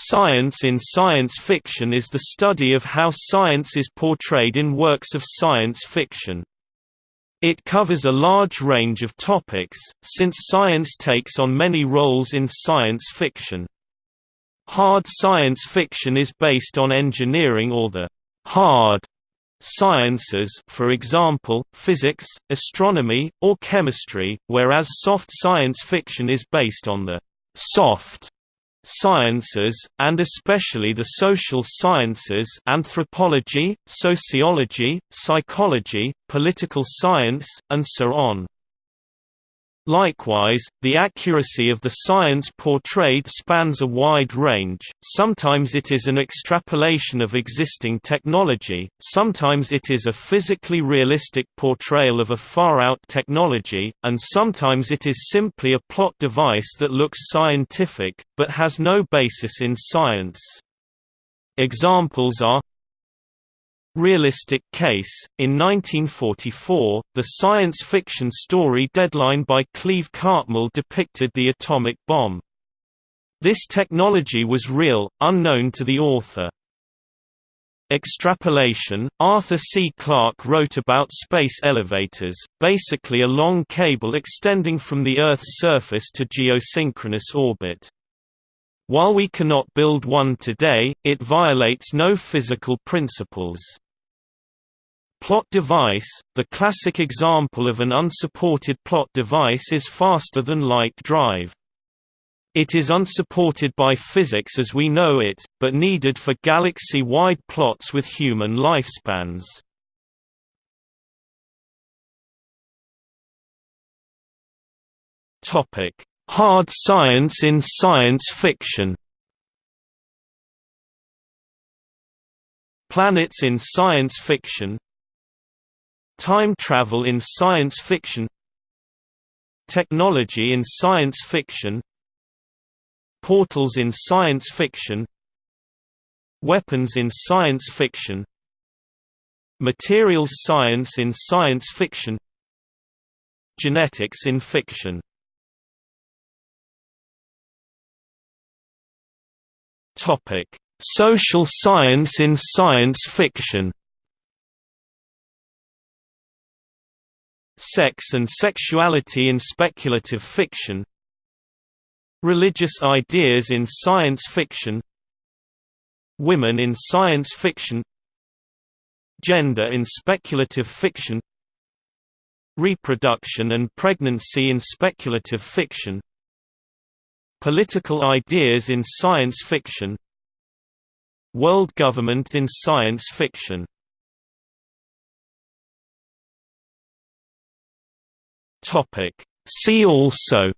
Science in science fiction is the study of how science is portrayed in works of science fiction. It covers a large range of topics, since science takes on many roles in science fiction. Hard science fiction is based on engineering or the hard sciences for example, physics, astronomy, or chemistry, whereas soft science fiction is based on the soft sciences, and especially the social sciences anthropology, sociology, psychology, political science, and so on. Likewise, the accuracy of the science portrayed spans a wide range, sometimes it is an extrapolation of existing technology, sometimes it is a physically realistic portrayal of a far-out technology, and sometimes it is simply a plot device that looks scientific, but has no basis in science. Examples are Realistic Case. In 1944, the science fiction story Deadline by Cleve Cartmill depicted the atomic bomb. This technology was real, unknown to the author. Extrapolation Arthur C. Clarke wrote about space elevators, basically a long cable extending from the Earth's surface to geosynchronous orbit. While we cannot build one today, it violates no physical principles. Plot device – The classic example of an unsupported plot device is faster than light drive. It is unsupported by physics as we know it, but needed for galaxy-wide plots with human lifespans. Hard science in science fiction Planets in science fiction Time travel in science fiction Technology in science fiction Portals in science fiction Weapons in science fiction Materials science in science fiction Genetics in fiction. Topic: Social science in science fiction Sex and sexuality in speculative fiction Religious ideas in science fiction Women in science fiction Gender in speculative fiction Reproduction and pregnancy in speculative fiction Political ideas in science fiction World government in science fiction Topic. See also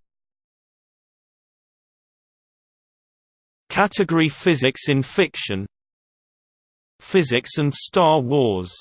Category Physics in fiction Physics and Star Wars